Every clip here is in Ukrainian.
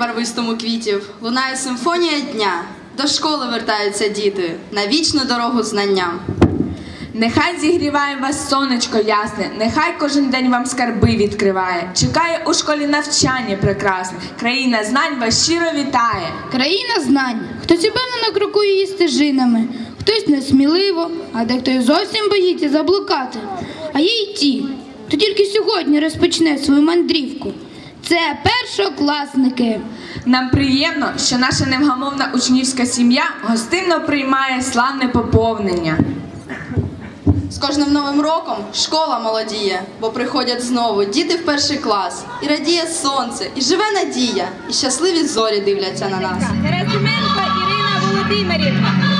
барвистому квітів лунає симфонія дня. До школи вертаються діти на вічну дорогу знання. Нехай зігріває вас сонечко ясне, нехай кожен день вам скарби відкриває. Чекає у школі навчання прекрасне. Країна знань вас щиро вітає. Країна знань. Хтось упевнено крокує її стежинами, хтось несміливо, а дехто й зовсім боїться заблукати. А є й ті, хто тільки сьогодні розпочне свою мандрівку. Це першокласники. Нам приємно, що наша невгамовна учнівська сім'я гостинно приймає славне поповнення. З кожним новим роком школа молодіє, бо приходять знову діти в перший клас, і радіє сонце, і живе надія, і щасливі зорі дивляться на нас. Герасименко Ірина Володимирівна.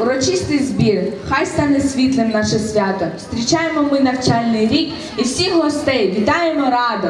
урочистий збір, хай стане світлим наше свято. Зустрічаємо ми навчальний рік і всіх гостей вітаємо радо.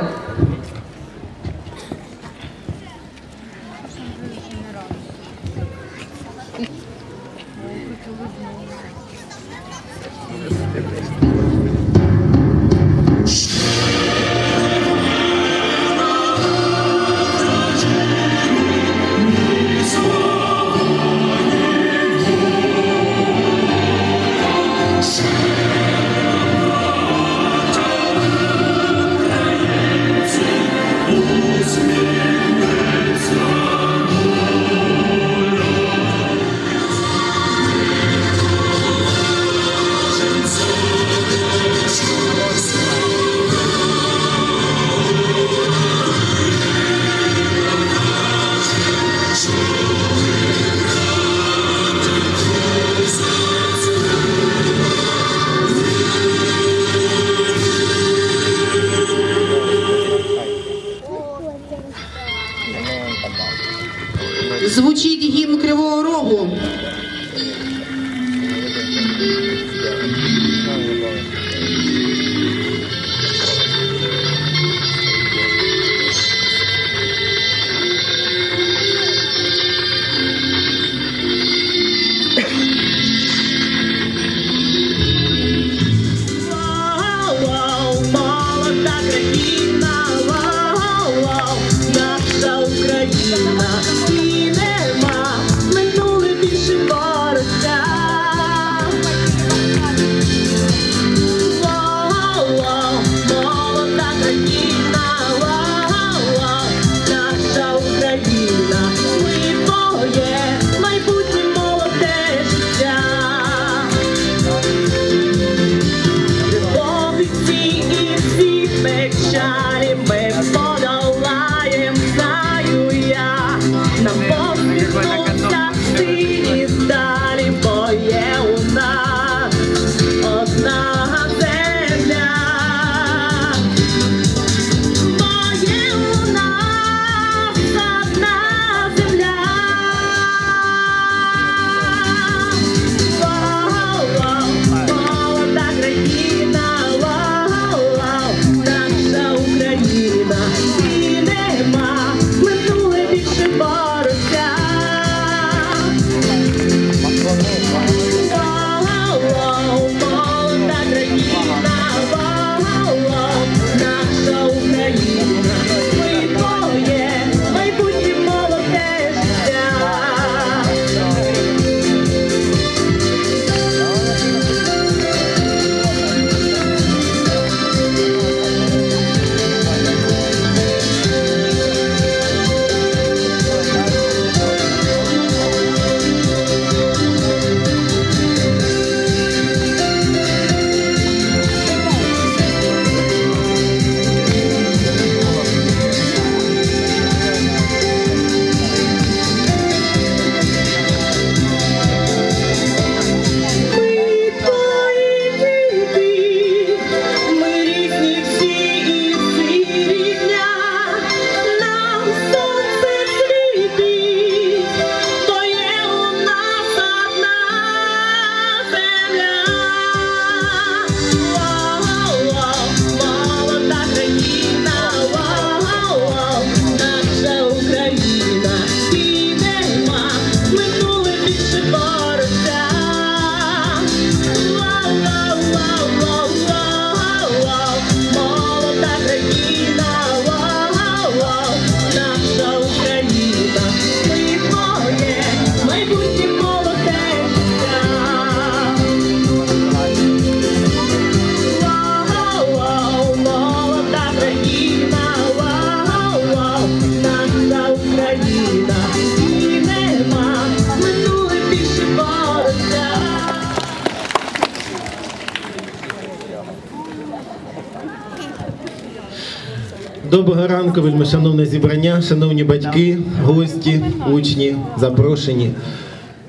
Доброго ранку, вельмишановне зібрання, шановні батьки, гості, учні, запрошені.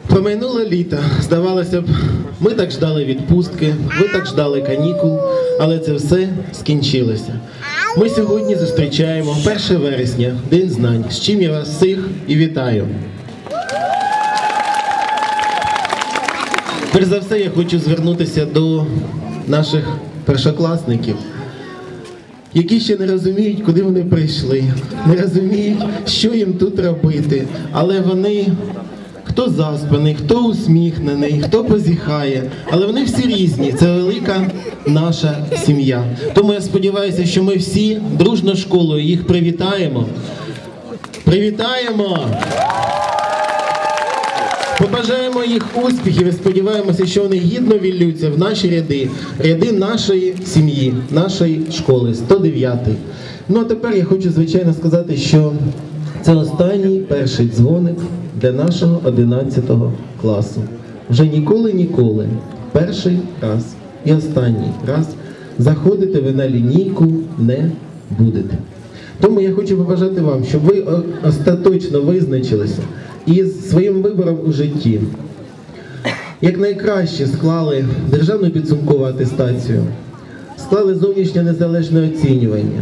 Промайнуло літо. Здавалося б, ми так ждали відпустки, ви так ждали канікул, але це все скінчилося. Ми сьогодні зустрічаємо 1 вересня, День знань, з чим я вас всіх і вітаю. Перш за все, я хочу звернутися до наших першокласників які ще не розуміють, куди вони прийшли, не розуміють, що їм тут робити. Але вони хто заспаний, хто усміхнений, хто позіхає, але вони всі різні. Це велика наша сім'я. Тому я сподіваюся, що ми всі дружно школою їх привітаємо. Привітаємо! Побажаємо їх успіхів і сподіваємося, що вони гідно віллються в наші ряди, ряди нашої сім'ї, нашої школи, 109. Ну а тепер я хочу звичайно сказати, що це останній перший дзвоник для нашого 11 класу. Вже ніколи, ніколи, перший раз і останній раз заходити ви на лінійку не будете. Тому я хочу побажати вам, щоб ви остаточно визначилися із своїм вибором у житті. Як найкраще склали державну підсумкову атестацію, склали зовнішнє незалежне оцінювання.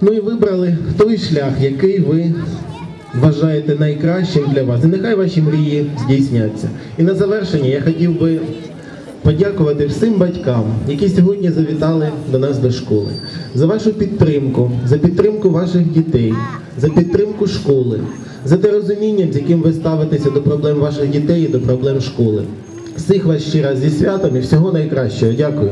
Ну і вибрали той шлях, який ви вважаєте найкращим для вас. І нехай ваші мрії здійсняться. І на завершення я хотів би подякувати всім батькам, які сьогодні завітали до нас до школи, за вашу підтримку, за підтримку ваших дітей, за підтримку школи, за те розуміння, з яким ви ставитеся до проблем ваших дітей і до проблем школи. Всіх вас ще раз зі святом і всього найкращого. Дякую.